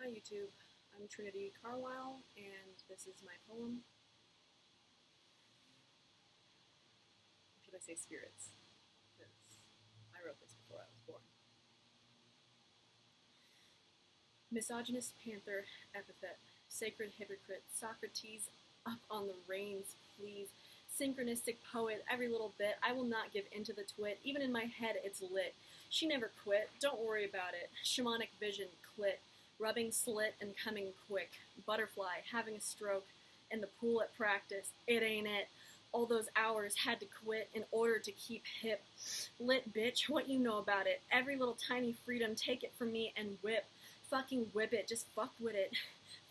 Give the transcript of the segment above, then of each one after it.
Hi YouTube, I'm Trinity Carlisle, and this is my poem. Should I say spirits? Because I wrote this before I was born. Misogynist panther epithet, sacred hypocrite, Socrates up on the reins, please. Synchronistic poet, every little bit. I will not give into the twit. Even in my head, it's lit. She never quit. Don't worry about it. Shamanic vision, clit rubbing slit and coming quick, butterfly, having a stroke, in the pool at practice, it ain't it. All those hours had to quit in order to keep hip. Lit bitch, what you know about it? Every little tiny freedom, take it from me and whip. Fucking whip it, just fuck with it.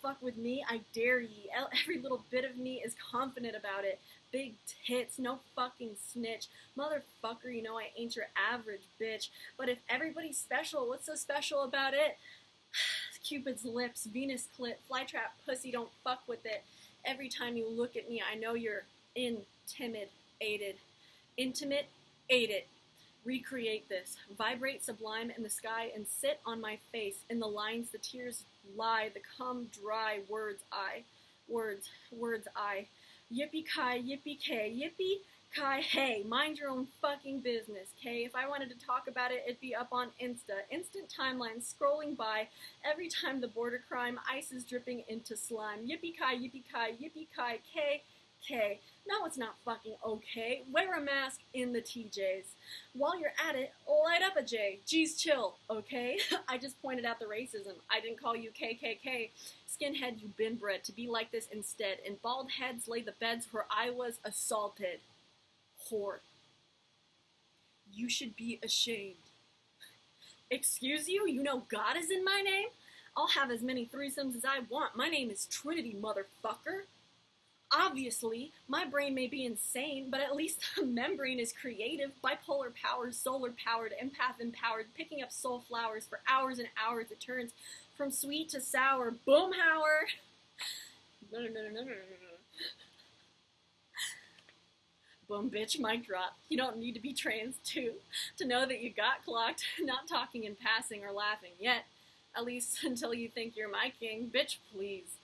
Fuck with me, I dare ye. Every little bit of me is confident about it. Big tits, no fucking snitch. Motherfucker, you know I ain't your average bitch. But if everybody's special, what's so special about it? Cupid's lips, Venus clit, flytrap pussy, don't fuck with it. Every time you look at me, I know you're intimidated. Intimate, ate it. Recreate this. Vibrate sublime in the sky and sit on my face. In the lines, the tears lie, the cum dry words I. Words, words I. Yippee ki, yippee ki, yippee Kai, hey, mind your own fucking business, okay? If I wanted to talk about it, it'd be up on Insta. Instant timeline scrolling by. Every time the border crime, ice is dripping into slime. Yippee ki, yippee Kai, yippee ki, K, K. No, it's not fucking okay. Wear a mask in the TJs. While you're at it, light up a J. Geez, chill, okay? I just pointed out the racism. I didn't call you KKK. Skinhead, you've been bred to be like this instead. And bald heads lay the beds where I was assaulted whore. You should be ashamed. Excuse you? You know God is in my name? I'll have as many threesomes as I want. My name is Trinity, motherfucker. Obviously, my brain may be insane, but at least the membrane is creative, bipolar powered, solar powered, empath empowered, picking up soul flowers for hours and hours. It turns from sweet to sour. Boomhauer! No, no, no, no, no, no, no. Boom, bitch, mic drop. You don't need to be trans too to know that you got clocked, not talking in passing or laughing yet. At least until you think you're my king. Bitch, please.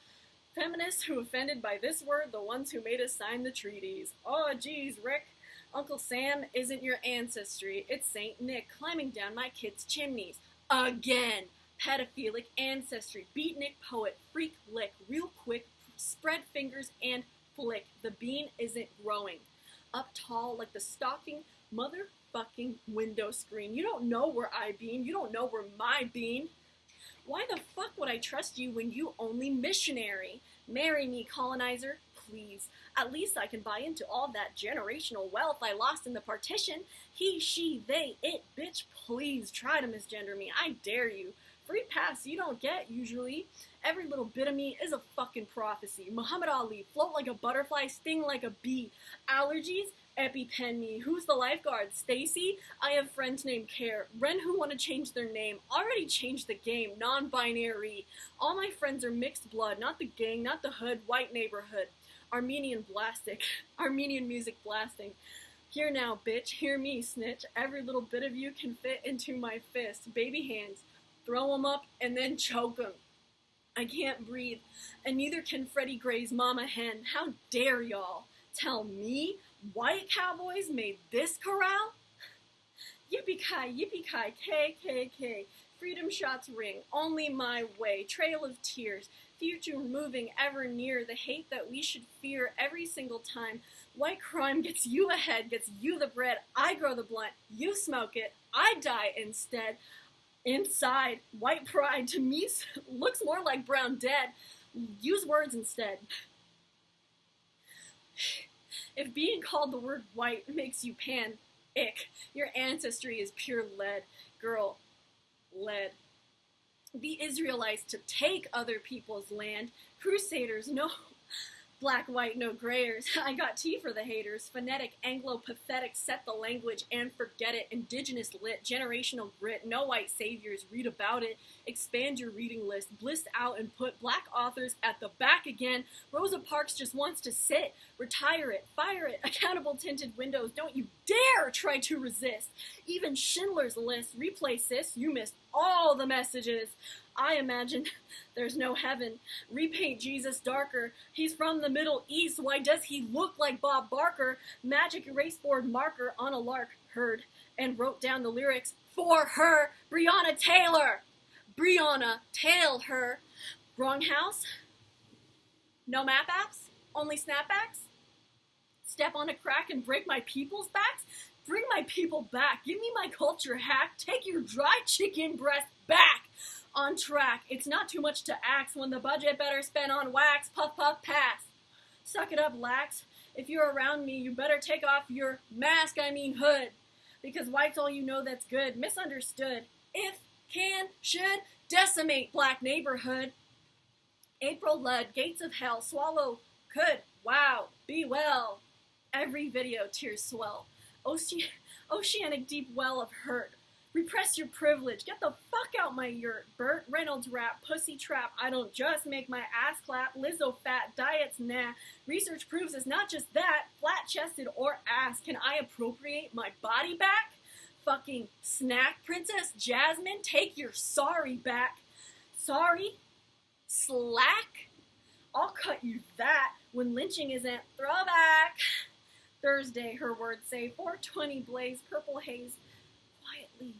Feminists who offended by this word, the ones who made us sign the treaties. Oh, geez, Rick. Uncle Sam isn't your ancestry. It's Saint Nick climbing down my kid's chimneys. Again. Pedophilic ancestry. Beatnik poet. Freak lick. Real quick. Spread fingers and flick. The bean isn't growing up tall like the stalking motherfucking window screen. You don't know where I bean. You don't know where my bean. Why the fuck would I trust you when you only missionary? Marry me, colonizer, please. At least I can buy into all that generational wealth I lost in the partition. He, she, they, it, bitch, please try to misgender me. I dare you. Free pass you don't get usually. Every little bit of me is a fucking prophecy. Muhammad Ali, float like a butterfly, sting like a bee. Allergies? EpiPen me. Who's the lifeguard? Stacy? I have friends named Care. Ren who want to change their name. Already changed the game. Non-binary. All my friends are mixed blood. Not the gang, not the hood. White neighborhood. Armenian blastic. Armenian music blasting. Here now, bitch. Hear me, snitch. Every little bit of you can fit into my fist. Baby hands throw him up, and then choke him. I can't breathe, and neither can Freddie Gray's mama hen. How dare y'all tell me white cowboys made this corral? Yippee-ki, yippee-ki, KKK. Freedom shots ring, only my way. Trail of tears, future moving ever near. The hate that we should fear every single time. White crime gets you ahead, gets you the bread. I grow the blunt, you smoke it, I die instead. Inside, white pride to me looks more like brown dead. Use words instead. If being called the word white makes you pan, ick, your ancestry is pure lead. Girl, lead. The Israelites to take other people's land. Crusaders, no, Black, white, no grayers. I got tea for the haters. Phonetic, Anglo, pathetic, set the language and forget it. Indigenous lit, generational grit, no white saviors, read about it. Expand your reading list, Bliss out and put black authors at the back again. Rosa Parks just wants to sit, retire it, fire it. Accountable tinted windows, don't you dare try to resist. Even Schindler's List, replay sis, you missed all the messages. I imagine there's no heaven. Repaint Jesus darker. He's from the Middle East. Why does he look like Bob Barker? Magic erase board marker on a lark heard and wrote down the lyrics for her, Breonna Taylor. Breonna Tail her. Wrong house? No map apps? Only snapbacks? Step on a crack and break my people's backs? Bring my people back. Give me my culture hack. Take your dry chicken breast back. On track. It's not too much to ask when the budget better spent on wax. Puff, puff, pass. Suck it up, lax. If you're around me, you better take off your mask, I mean hood. Because white's all you know that's good. Misunderstood. If, can, should, decimate black neighborhood. April Ludd, gates of hell, swallow, could, wow, be well. Every video, tears swell. Oce- oceanic deep well of hurt. Repress your privilege. Get the fuck out my yurt. Burt Reynolds rap, pussy trap. I don't just make my ass clap. Lizzo fat, diets nah. Research proves it's not just that. Flat chested or ass. Can I appropriate my body back? Fucking snack princess Jasmine, take your sorry back. Sorry? Slack? I'll cut you that when lynching isn't throwback. Thursday, her words say, 420 blaze, purple haze, quietly.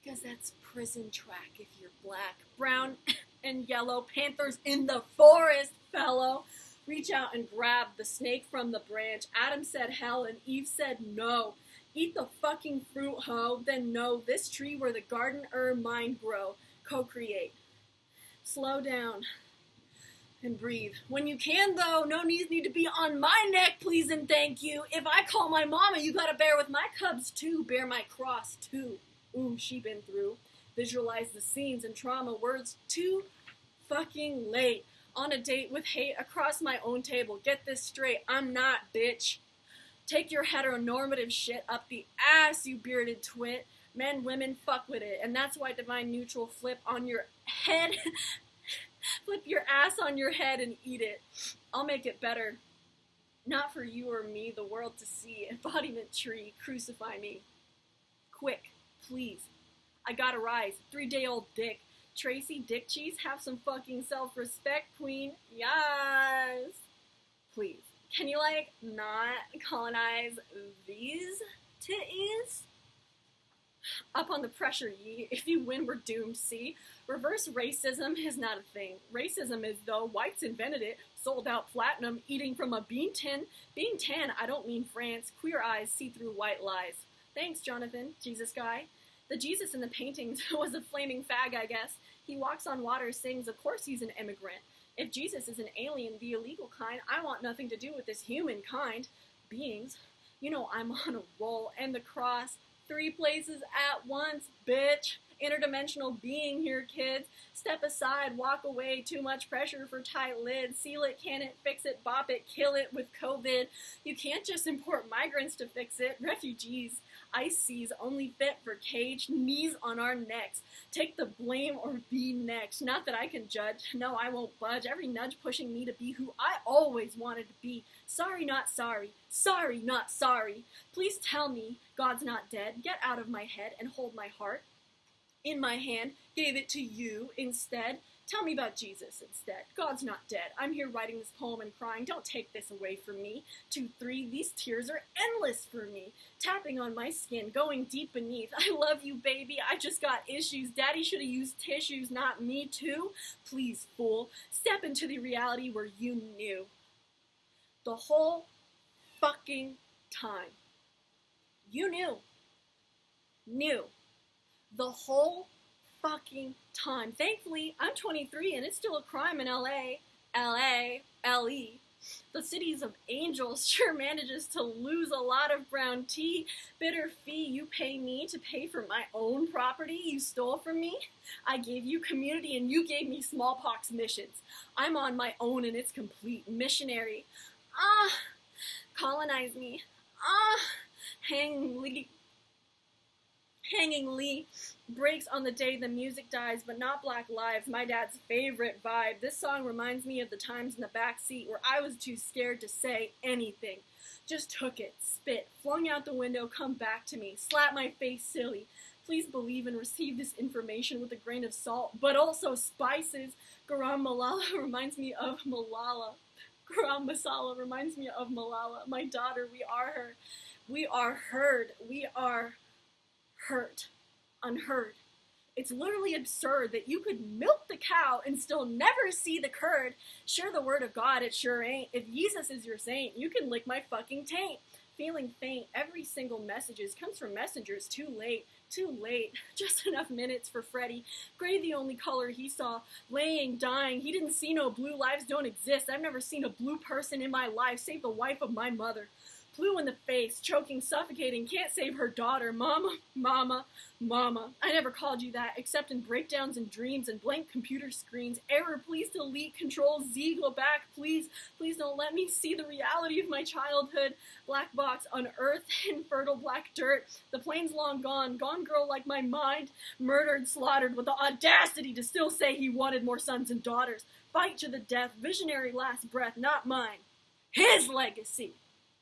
Because that's prison track if you're black. Brown and yellow, panthers in the forest, fellow. Reach out and grab the snake from the branch. Adam said hell and Eve said no. Eat the fucking fruit, ho. Then know this tree where the garden herb mind grow. Co-create. Slow down and breathe. When you can, though, no knees need to be on my neck, please and thank you. If I call my mama, you gotta bear with my cubs too. Bear my cross too. Ooh, she been through. Visualize the scenes and trauma words too fucking late. On a date with hate across my own table. Get this straight, I'm not, bitch. Take your heteronormative shit up the ass, you bearded twit. Men, women, fuck with it. And that's why Divine Neutral flip on your head. flip your ass on your head and eat it. I'll make it better. Not for you or me, the world to see. Embodiment tree, crucify me. Quick, please. I gotta rise. Three day old dick. Tracy Dick Cheese, have some fucking self respect, queen. Yes. Please. Can you, like, not colonize these titties? Up on the pressure, ye. If you win, we're doomed, see? Reverse racism is not a thing. Racism is, though, whites invented it, sold out platinum, eating from a bean tin. Being tan, I don't mean France. Queer eyes see through white lies. Thanks, Jonathan, Jesus guy. The Jesus in the paintings was a flaming fag, I guess. He walks on water, sings, of course he's an immigrant. If Jesus is an alien, the illegal kind, I want nothing to do with this humankind. Beings, you know I'm on a roll, and the cross, three places at once, bitch. Interdimensional being here, kids. Step aside, walk away, too much pressure for tight lids. Seal it, can it, fix it, bop it, kill it with COVID. You can't just import migrants to fix it. Refugees, ice seas, only fit for cage, knees on our necks. Take the blame or be next. Not that I can judge. No, I won't budge. Every nudge pushing me to be who I always wanted to be. Sorry, not sorry. Sorry, not sorry. Please tell me God's not dead. Get out of my head and hold my heart in my hand, gave it to you instead. Tell me about Jesus instead. God's not dead. I'm here writing this poem and crying. Don't take this away from me. Two, three, these tears are endless for me. Tapping on my skin, going deep beneath. I love you, baby. I just got issues. Daddy should have used tissues, not me, too. Please, fool, step into the reality where you knew. The whole fucking time. You knew. Knew the whole fucking time. Thankfully, I'm 23 and it's still a crime in LA. LA, LE. The cities of angels sure manages to lose a lot of brown tea. Bitter fee you pay me to pay for my own property you stole from me. I gave you community and you gave me smallpox missions. I'm on my own and it's complete missionary. Ah, colonize me. Ah, hang Lee Hanging Lee breaks on the day the music dies, but not Black Lives, my dad's favorite vibe. This song reminds me of the times in the back seat where I was too scared to say anything. Just took it, spit, flung out the window, come back to me, slap my face silly. Please believe and receive this information with a grain of salt, but also spices. Garam Malala reminds me of Malala. Garam Masala reminds me of Malala, my daughter. We are her. We are heard. We are hurt. Unheard. It's literally absurd that you could milk the cow and still never see the curd. Sure, the word of God, it sure ain't. If Jesus is your saint, you can lick my fucking taint. Feeling faint, every single messages comes from messengers too late. Too late. Just enough minutes for Freddie. Gray, the only color he saw. Laying, dying. He didn't see no blue lives don't exist. I've never seen a blue person in my life save the wife of my mother blue in the face, choking, suffocating, can't save her daughter. Mama, mama, mama. I never called you that, except in breakdowns and dreams and blank computer screens. Error, please delete, control Z, go back, please. Please don't let me see the reality of my childhood. Black box on earth, infertile black dirt. The plane's long gone, gone girl like my mind. Murdered, slaughtered, with the audacity to still say he wanted more sons and daughters. Fight to the death, visionary last breath, not mine. His legacy.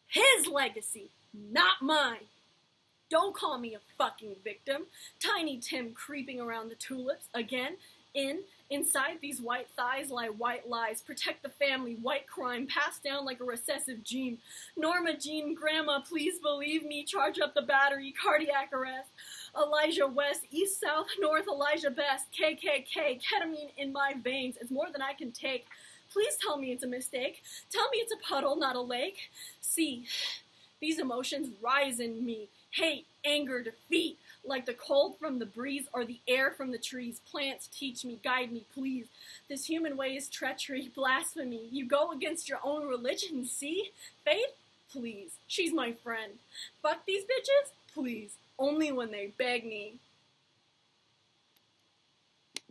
His legacy, not mine. Don't call me a fucking victim. Tiny Tim creeping around the tulips again. In, inside these white thighs lie white lies. Protect the family, white crime, passed down like a recessive gene. Norma Jean, Grandma, please believe me. Charge up the battery, cardiac arrest. Elijah West, East, South, North, Elijah Best, KKK, ketamine in my veins. It's more than I can take. Please tell me it's a mistake. Tell me it's a puddle, not a lake. See, these emotions rise in me hate, anger, defeat, like the cold from the breeze or the air from the trees. Plants teach me, guide me, please. This human way is treachery, blasphemy. You go against your own religion, see? Faith? Please. She's my friend. Fuck these bitches? Please. Only when they beg me.